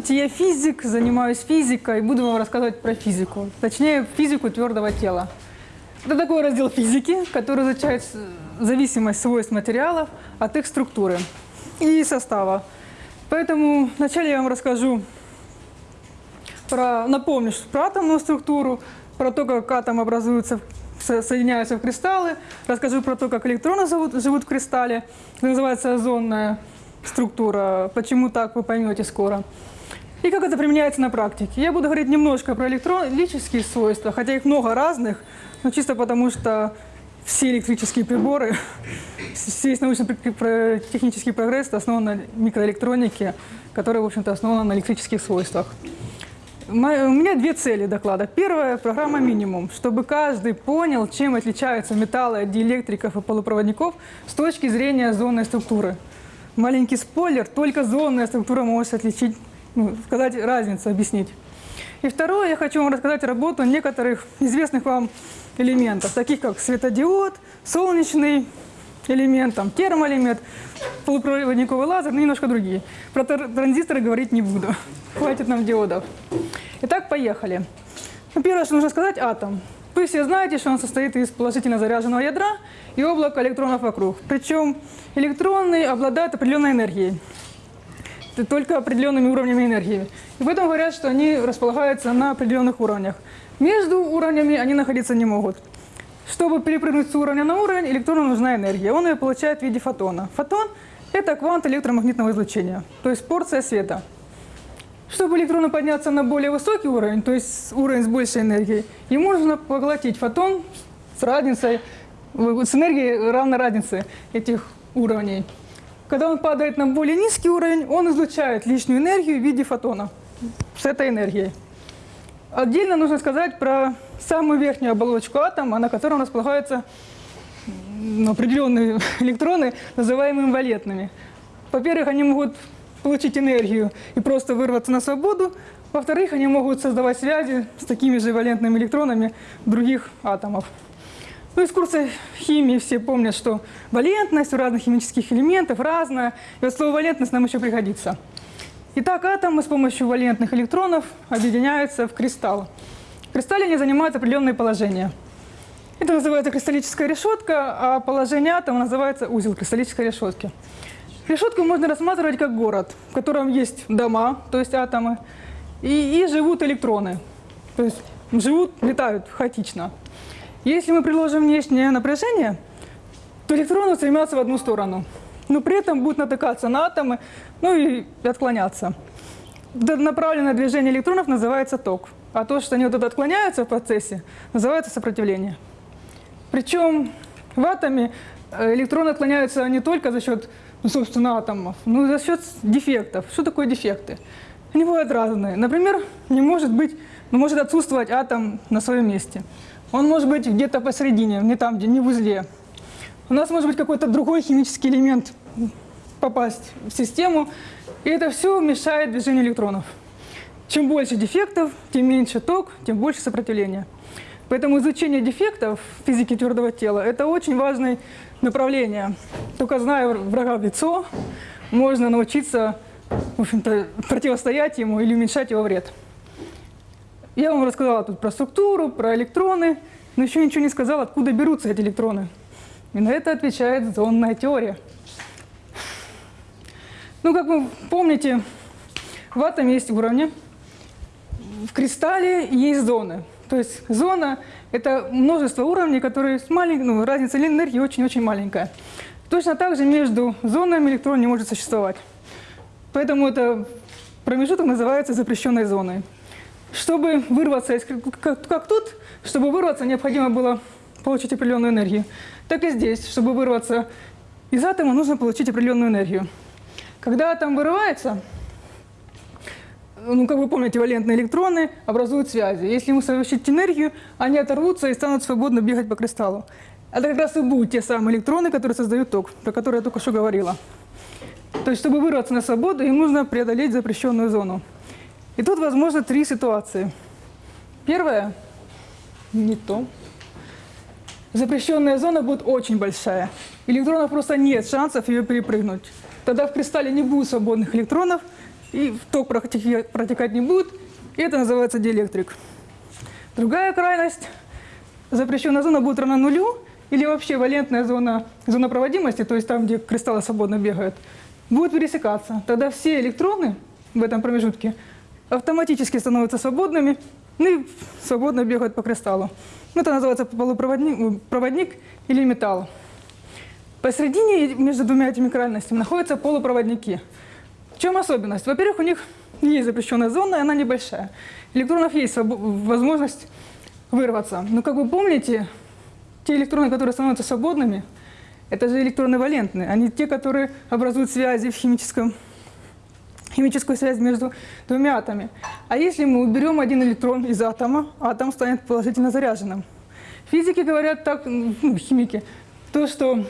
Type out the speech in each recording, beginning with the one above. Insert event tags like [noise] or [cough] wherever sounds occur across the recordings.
Здравствуйте, я физик, занимаюсь физикой, буду вам рассказывать про физику, точнее физику твердого тела. Это такой раздел физики, который изучает зависимость свойств материалов от их структуры и состава. Поэтому вначале я вам расскажу про, напомню про атомную структуру, про то, как атом образуется, со- соединяются в кристаллы, расскажу про то, как электроны живут, живут в кристалле, это называется озонная структура, почему так, вы поймете скоро. И как это применяется на практике. Я буду говорить немножко про электрические свойства, хотя их много разных, но чисто потому что все электрические приборы, весь научно-технический прогресс основан на микроэлектронике, которая, в общем-то, основана на электрических свойствах. У меня две цели доклада. Первая – программа «Минимум», чтобы каждый понял, чем отличаются металлы от диэлектриков и полупроводников с точки зрения зонной структуры. Маленький спойлер, только зонная структура может отличить, ну, сказать разницу, объяснить. И второе, я хочу вам рассказать работу некоторых известных вам элементов, таких как светодиод, солнечный элемент, там, термоэлемент, полупроводниковый лазер, ну, немножко другие. Про тр- транзисторы говорить не буду. [laughs] Хватит нам диодов. Итак, поехали. Ну, первое, что нужно сказать, атом. Вы все знаете, что он состоит из положительно заряженного ядра и облака электронов вокруг. Причем электроны обладают определенной энергией только определенными уровнями энергии. И поэтому говорят, что они располагаются на определенных уровнях. Между уровнями они находиться не могут. Чтобы перепрыгнуть с уровня на уровень, электрону нужна энергия. Он ее получает в виде фотона. Фотон – это квант электромагнитного излучения, то есть порция света. Чтобы электрону подняться на более высокий уровень, то есть уровень с большей энергией, ему нужно поглотить фотон с разницей, с энергией равной разнице этих уровней. Когда он падает на более низкий уровень, он излучает лишнюю энергию в виде фотона с этой энергией. Отдельно нужно сказать про самую верхнюю оболочку атома, на котором располагаются определенные [laughs] электроны, называемые валентными. Во-первых, они могут получить энергию и просто вырваться на свободу. Во-вторых, они могут создавать связи с такими же валентными электронами других атомов. Ну, из курса химии все помнят, что валентность у разных химических элементов разная. И вот слово валентность нам еще пригодится. Итак, атомы с помощью валентных электронов объединяются в кристалл. В кристалле они занимают определенные положения. Это называется кристаллическая решетка, а положение атома называется узел кристаллической решетки. Решетку можно рассматривать как город, в котором есть дома, то есть атомы, и, и живут электроны, то есть живут, летают хаотично. Если мы приложим внешнее напряжение, то электроны стремятся в одну сторону, но при этом будут натыкаться на атомы, ну и отклоняться. Направленное движение электронов называется ток, а то, что они вот это отклоняются в процессе, называется сопротивление. Причем в атоме э, электроны отклоняются не только за счет, ну, собственно, атомов, но и за счет дефектов. Что такое дефекты? Они бывают разные. Например, не может быть, ну, может отсутствовать атом на своем месте. Он может быть где-то посередине, не там, где, не в узле. У нас может быть какой-то другой химический элемент попасть в систему, и это все мешает движению электронов. Чем больше дефектов, тем меньше ток, тем больше сопротивления. Поэтому изучение дефектов в физике твердого тела – это очень важное направление. Только зная врага в лицо, можно научиться в общем-то, противостоять ему или уменьшать его вред. Я вам рассказала тут про структуру, про электроны, но еще ничего не сказала, откуда берутся эти электроны. И на это отвечает зонная теория. Ну, как вы помните, в атоме есть уровни, в кристалле есть зоны. То есть зона – это множество уровней, которые с маленькой, ну, разница энергии очень-очень маленькая. Точно так же между зонами электрон не может существовать. Поэтому это промежуток называется запрещенной зоной. Чтобы вырваться, из, как, тут, чтобы вырваться, необходимо было получить определенную энергию. Так и здесь, чтобы вырваться из атома, нужно получить определенную энергию. Когда атом вырывается, ну, как вы помните, валентные электроны образуют связи. Если ему совмещать энергию, они оторвутся и станут свободно бегать по кристаллу. Это как раз и будут те самые электроны, которые создают ток, про которые я только что говорила. То есть, чтобы вырваться на свободу, им нужно преодолеть запрещенную зону. И тут возможно три ситуации. Первая – не то. Запрещенная зона будет очень большая. Электронов просто нет шансов ее перепрыгнуть. Тогда в кристалле не будет свободных электронов, и ток протекать не будет, и это называется диэлектрик. Другая крайность, запрещенная зона будет равна нулю, или вообще валентная зона, зона проводимости, то есть там, где кристаллы свободно бегают, будет пересекаться. Тогда все электроны в этом промежутке автоматически становятся свободными ну и свободно бегают по кристаллу. Ну, это называется полупроводник проводник или металл. Посередине между двумя этими крайностями находятся полупроводники. В чем особенность? Во-первых, у них есть запрещенная зона, и она небольшая. Электронов есть возможность вырваться. Но, как вы помните, те электроны, которые становятся свободными, это же электроны валентные. Они те, которые образуют связи в химическом, химическую связь между двумя атомами. А если мы уберем один электрон из атома, атом станет положительно заряженным. Физики говорят так, ну, химики, то, что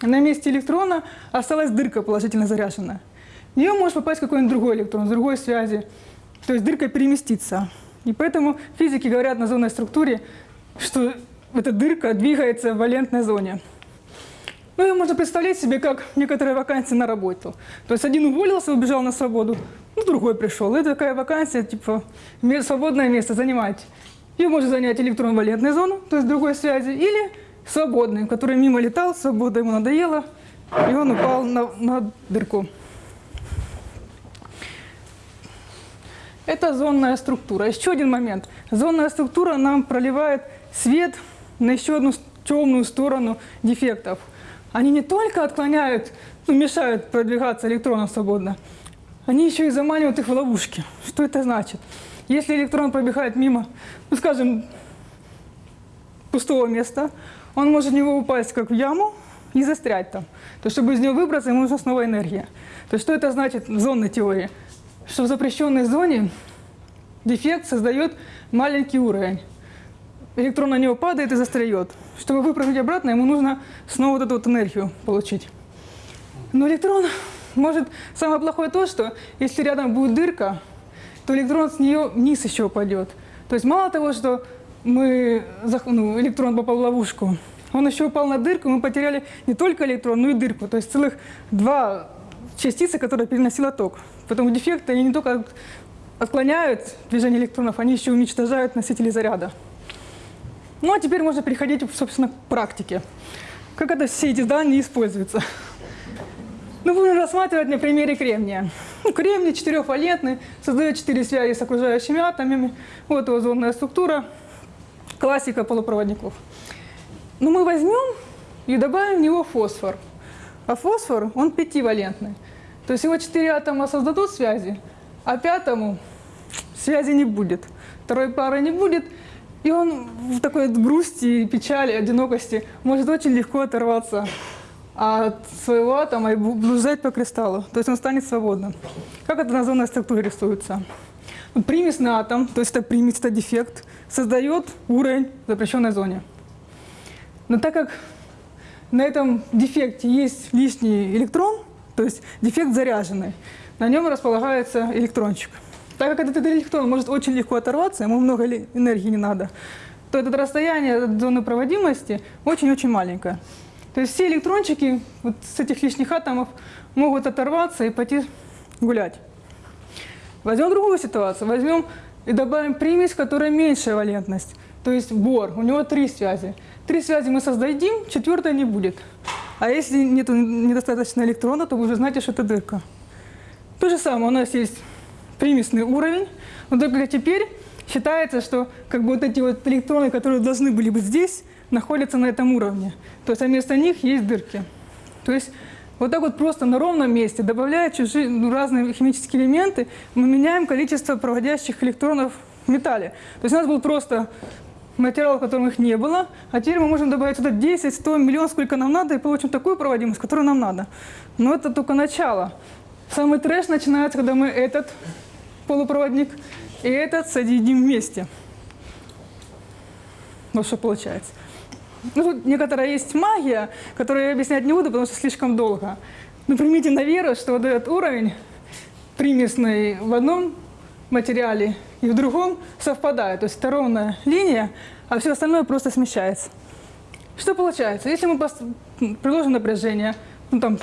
на месте электрона осталась дырка положительно заряженная. В нее может попасть какой-нибудь другой электрон, с другой связи. То есть дырка переместится. И поэтому физики говорят на зонной структуре, что эта дырка двигается в валентной зоне. Ну, ее можно представлять себе как некоторые вакансии на работу. То есть один уволился, убежал на свободу, ну, другой пришел. Это такая вакансия, типа, свободное место, занимать. Ее может занять электрон валентной зоны, то есть другой связи, или свободный, который мимо летал, свобода ему надоела, и он упал на, на дырку. Это зонная структура. Еще один момент. Зонная структура нам проливает свет на еще одну темную сторону дефектов. Они не только отклоняют, ну, мешают продвигаться электронам свободно, они еще и заманивают их в ловушки. Что это значит? Если электрон пробегает мимо, ну, скажем, пустого места, он может в него упасть как в яму и застрять там. То чтобы из него выбраться, ему нужна снова энергия. То что это значит в зонной теории? Что в запрещенной зоне дефект создает маленький уровень. Электрон на него падает и застряет. Чтобы выпрыгнуть обратно, ему нужно снова вот эту вот энергию получить. Но электрон может... Самое плохое то, что если рядом будет дырка, то электрон с нее вниз еще упадет. То есть мало того, что мы, ну, электрон попал в ловушку, он еще упал на дырку, мы потеряли не только электрон, но и дырку. То есть целых два частицы, которые переносила ток. Поэтому дефекты, они не только отклоняют движение электронов, они еще уничтожают носители заряда. Ну а теперь можно переходить, собственно, к практике. Как это все эти данные используются? Ну, будем рассматривать на примере кремния. Ну, кремний четырехвалентный, создает четыре связи с окружающими атомами. Вот его зонная структура, классика полупроводников. Но ну, мы возьмем и добавим в него фосфор. А фосфор, он пятивалентный. То есть его четыре атома создадут связи, а пятому связи не будет. Второй пары не будет, и он в такой грусти, печали, одинокости может очень легко оторваться от своего атома и блуждать по кристаллу. То есть он станет свободным. Как это на зонной структуре рисуется? Примесный атом, то есть это примесь, это дефект, создает уровень в запрещенной зоне. Но так как на этом дефекте есть лишний электрон, то есть дефект заряженный, на нем располагается электрончик. Так как этот электрон может очень легко оторваться, ему много энергии не надо, то это расстояние от зоны проводимости очень-очень маленькое. То есть все электрончики вот с этих лишних атомов могут оторваться и пойти гулять. Возьмем другую ситуацию. Возьмем и добавим примесь, которая меньшая валентность. То есть бор. У него три связи. Три связи мы создадим, четвертая не будет. А если нет недостаточно электрона, то вы уже знаете, что это дырка. То же самое. У нас есть примесный уровень. Но только теперь считается, что как бы вот эти вот электроны, которые должны были быть здесь, находятся на этом уровне. То есть вместо них есть дырки. То есть вот так вот просто на ровном месте, добавляя чужие, ну, разные химические элементы, мы меняем количество проводящих электронов в металле. То есть у нас был просто материал, в котором их не было, а теперь мы можем добавить сюда 10, 100, миллион, сколько нам надо, и получим такую проводимость, которую нам надо. Но это только начало. Самый трэш начинается, когда мы этот полупроводник и этот соединим вместе. Вот что получается. Ну, тут некоторая есть магия, которую я объяснять не буду, потому что слишком долго. Но примите на веру, что вот этот уровень примесный в одном материале и в другом совпадает. То есть это ровная линия, а все остальное просто смещается. Что получается? Если мы приложим напряжение, ну там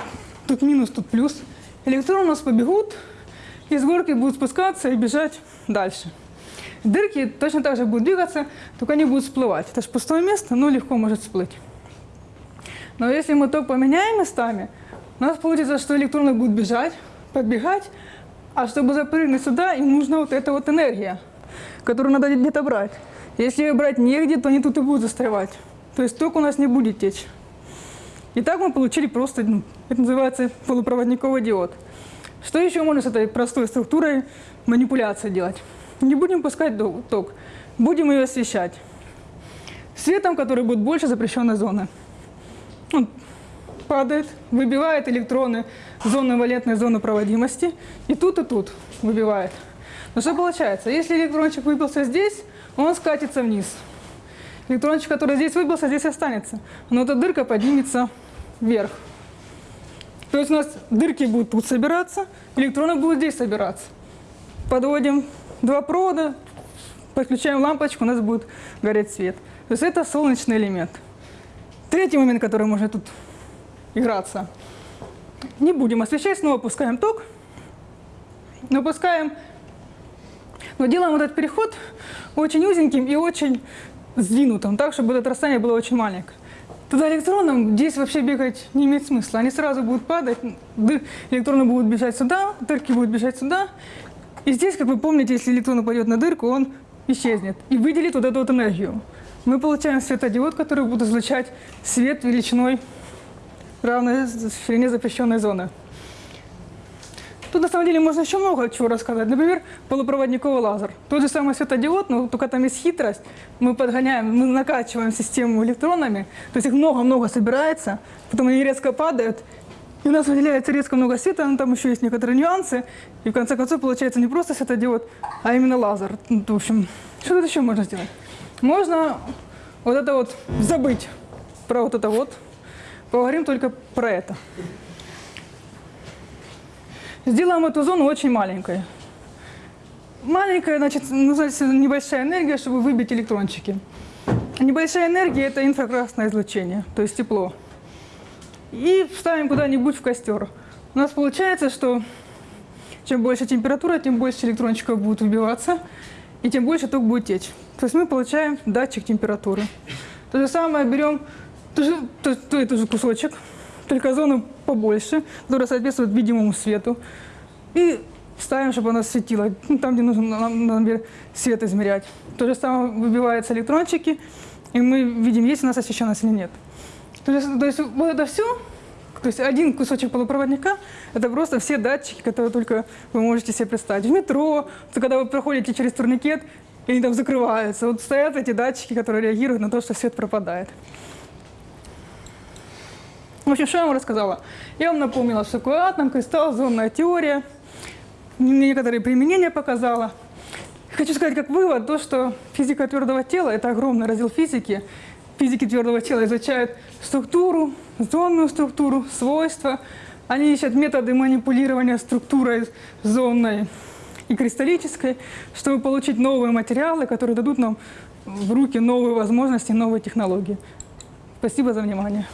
тут минус, тут плюс, электроны у нас побегут и с горки будут спускаться и бежать дальше. Дырки точно так же будут двигаться, только они будут всплывать. Это же пустое место, но легко может всплыть. Но если мы ток поменяем местами, у нас получится, что электроны будут бежать, подбегать, а чтобы запрыгнуть сюда, им нужна вот эта вот энергия, которую надо где-то брать. Если ее брать негде, то они тут и будут застревать. То есть ток у нас не будет течь. И так мы получили просто, ну, это называется полупроводниковый диод. Что еще можно с этой простой структурой манипуляции делать? Не будем пускать ток, будем ее освещать. Светом, который будет больше запрещенной зоны. Он падает, выбивает электроны зоны валентной зоны проводимости, и тут, и тут выбивает. Но что получается? Если электрончик выбился здесь, он скатится вниз. Электрончик, который здесь выбился, здесь останется. Но эта дырка поднимется вверх. То есть у нас дырки будут тут собираться, электроны будут здесь собираться. Подводим два провода, подключаем лампочку, у нас будет гореть свет. То есть это солнечный элемент. Третий момент, который можно тут играться. Не будем освещать, снова пускаем ток. Но пускаем, но делаем этот переход очень узеньким и очень сдвинутым, так, чтобы это расстояние было очень маленькое. Тогда электронам здесь вообще бегать не имеет смысла. Они сразу будут падать, электроны будут бежать сюда, дырки будут бежать сюда. И здесь, как вы помните, если электрон упадет на дырку, он исчезнет и выделит вот эту вот энергию. Мы получаем светодиод, который будет излучать свет величиной равной ширине запрещенной зоны. Тут на самом деле можно еще много чего рассказать. Например, полупроводниковый лазер. Тот же самый светодиод, но только там есть хитрость. Мы подгоняем, мы накачиваем систему электронами, то есть их много-много собирается, потом они резко падают, и у нас выделяется резко много света, но там еще есть некоторые нюансы. И в конце концов получается не просто светодиод, а именно лазер. Ну, в общем, что тут еще можно сделать? Можно вот это вот забыть про вот это вот. Поговорим только про это. Сделаем эту зону очень маленькой. Маленькая, значит, нужна небольшая энергия, чтобы выбить электрончики. Небольшая энергия – это инфракрасное излучение, то есть тепло. И ставим куда-нибудь в костер. У нас получается, что чем больше температура, тем больше электрончиков будут выбиваться, и тем больше ток будет течь. То есть мы получаем датчик температуры. То же самое берем тоже, то, то, это же кусочек, только зону побольше, которая соответствует видимому свету. И ставим, чтобы она светила, ну, там, где нужно, нам, например, свет измерять. То же самое выбиваются электрончики, и мы видим, есть у нас освещенность или нет. То есть, то есть вот это все, то есть один кусочек полупроводника, это просто все датчики, которые только вы можете себе представить. В метро, когда вы проходите через турникет, и они там закрываются, вот стоят эти датчики, которые реагируют на то, что свет пропадает. В общем, что я вам рассказала? Я вам напомнила, что такое атом, кристалл, зонная теория. Некоторые применения показала. Хочу сказать как вывод, то, что физика твердого тела – это огромный раздел физики. Физики твердого тела изучают структуру, зонную структуру, свойства. Они ищут методы манипулирования структурой зонной и кристаллической, чтобы получить новые материалы, которые дадут нам в руки новые возможности, новые технологии. Спасибо за внимание.